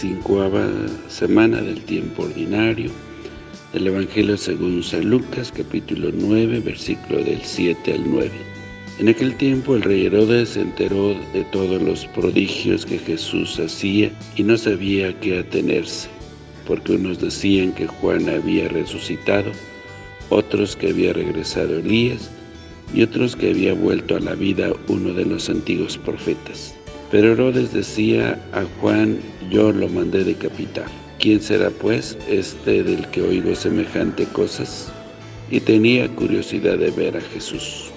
quincuava semana del tiempo ordinario del Evangelio según San Lucas, capítulo 9, versículo del 7 al 9. En aquel tiempo el rey Herodes se enteró de todos los prodigios que Jesús hacía y no sabía qué atenerse, porque unos decían que Juan había resucitado, otros que había regresado Elías, y otros que había vuelto a la vida uno de los antiguos profetas. Pero Herodes decía a Juan, yo lo mandé decapitar. ¿Quién será pues este del que oigo semejante cosas? Y tenía curiosidad de ver a Jesús.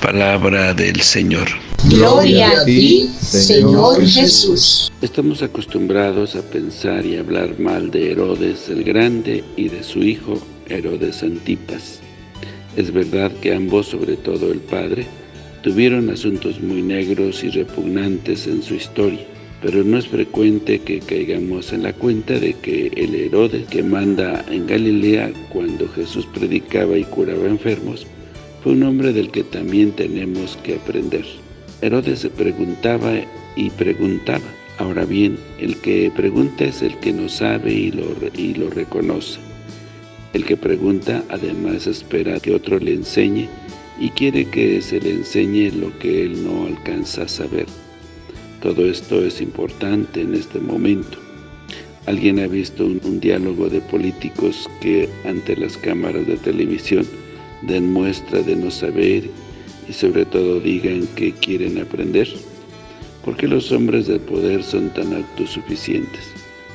Palabra del Señor. Gloria a ti, Señor Jesús. Estamos acostumbrados a pensar y hablar mal de Herodes el Grande y de su hijo Herodes Antipas. Es verdad que ambos, sobre todo el padre, Tuvieron asuntos muy negros y repugnantes en su historia, pero no es frecuente que caigamos en la cuenta de que el Herodes que manda en Galilea cuando Jesús predicaba y curaba enfermos, fue un hombre del que también tenemos que aprender. Herodes se preguntaba y preguntaba. Ahora bien, el que pregunta es el que no sabe y lo, y lo reconoce. El que pregunta además espera que otro le enseñe y quiere que se le enseñe lo que él no alcanza a saber. Todo esto es importante en este momento. ¿Alguien ha visto un, diálogo de políticos que ante las cámaras de televisión den muestra de no saber y sobre todo digan que quieren aprender? ¿Por qué los hombres del poder son tan autosuficientes?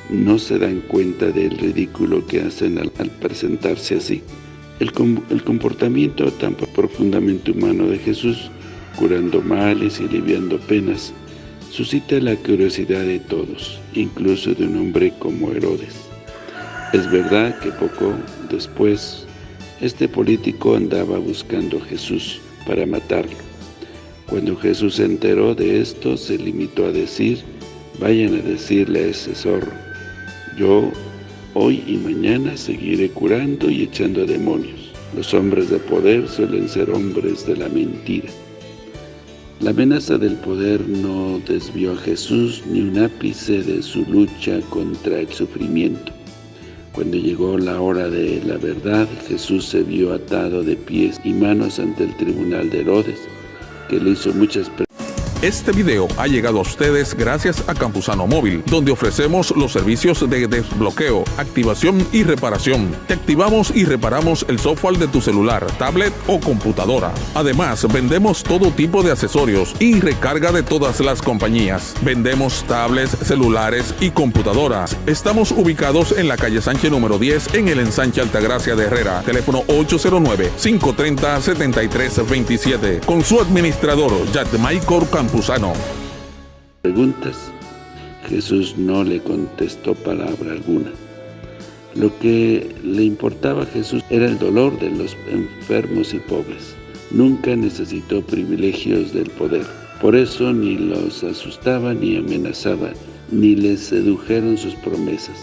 ¿No se dan cuenta del ridículo que hacen al presentarse así? El, comportamiento tan profundamente humano de Jesús, curando males y aliviando penas, suscita la curiosidad de todos, incluso de un hombre como Herodes. Es verdad que poco después, este político andaba buscando a Jesús para matarlo. Cuando Jesús se enteró de esto, se limitó a decir, vayan a decirle a ese zorro, yo Hoy y mañana seguiré curando y echando demonios. Los hombres de poder suelen ser hombres de la mentira. La amenaza del poder no desvió a Jesús ni un ápice de su lucha contra el sufrimiento. Cuando llegó la hora de la verdad, Jesús se vio atado de pies y manos ante el tribunal de Herodes, que le hizo muchas preguntas este video ha llegado a ustedes gracias a Campusano Móvil, donde ofrecemos los servicios de desbloqueo, activación y reparación. Te activamos y reparamos el software de tu celular, tablet o computadora. Además, vendemos todo tipo de accesorios y recarga de todas las compañías. Vendemos tablets, celulares y computadoras. Estamos ubicados en la calle Sánchez número 10 en el ensanche Altagracia de Herrera. Teléfono 809-530-7327. Con su administrador, Jack Michael Preguntas. Jesús no le contestó palabra alguna. Lo que le importaba a Jesús era el dolor de los enfermos y pobres. Nunca necesitó privilegios del poder. Por eso ni los asustaba ni amenazaba, ni les sedujeron sus promesas.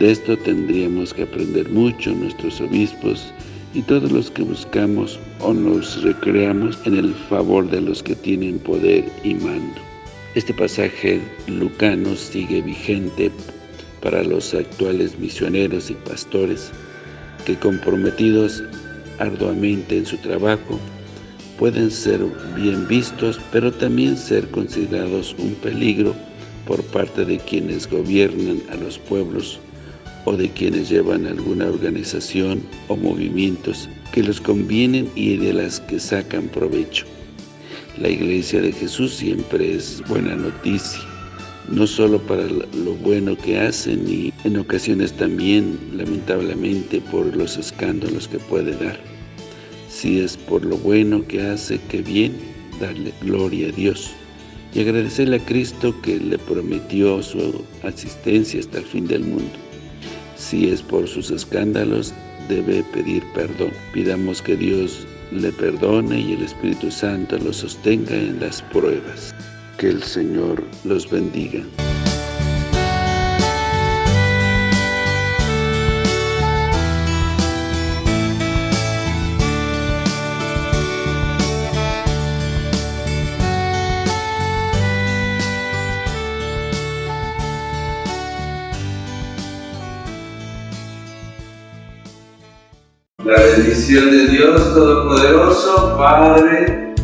De esto tendríamos que aprender mucho nuestros obispos y todos los que buscamos o nos recreamos en el favor de los que tienen poder y mando. Este pasaje lucano sigue vigente para los actuales misioneros y pastores que comprometidos arduamente en su trabajo pueden ser bien vistos, pero también ser considerados un peligro por parte de quienes gobiernan a los pueblos o de quienes llevan alguna organización o movimientos que los convienen y de las que sacan provecho. La Iglesia de Jesús siempre es buena noticia, no solo para lo bueno que hacen y en ocasiones también, lamentablemente, por los escándalos que puede dar. Si es por lo bueno que hace, que bien, darle gloria a Dios y agradecerle a Cristo que le prometió su asistencia hasta el fin del mundo. Si es por sus escándalos, debe pedir perdón. Pidamos que Dios le perdone y el Espíritu Santo lo sostenga en las pruebas. Que el Señor los bendiga. La bendición de Dios Todopoderoso, Padre,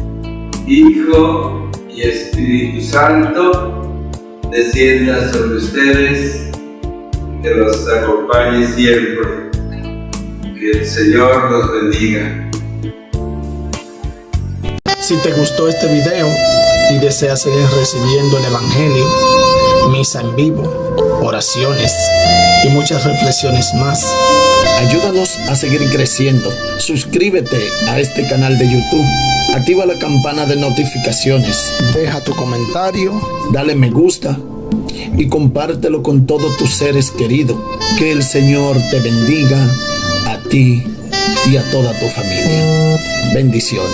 Hijo y Espíritu Santo, descienda sobre ustedes, que los acompañe siempre. Que el Señor los bendiga. Si te gustó este video y deseas seguir recibiendo el Evangelio, misa en vivo, oraciones y muchas reflexiones más, ayúdanos a seguir creciendo. Suscríbete a este canal de YouTube, activa la campana de notificaciones, deja tu comentario, dale me gusta y compártelo con todos tus seres queridos. Que el Señor te bendiga a ti y a toda tu familia. Bendiciones.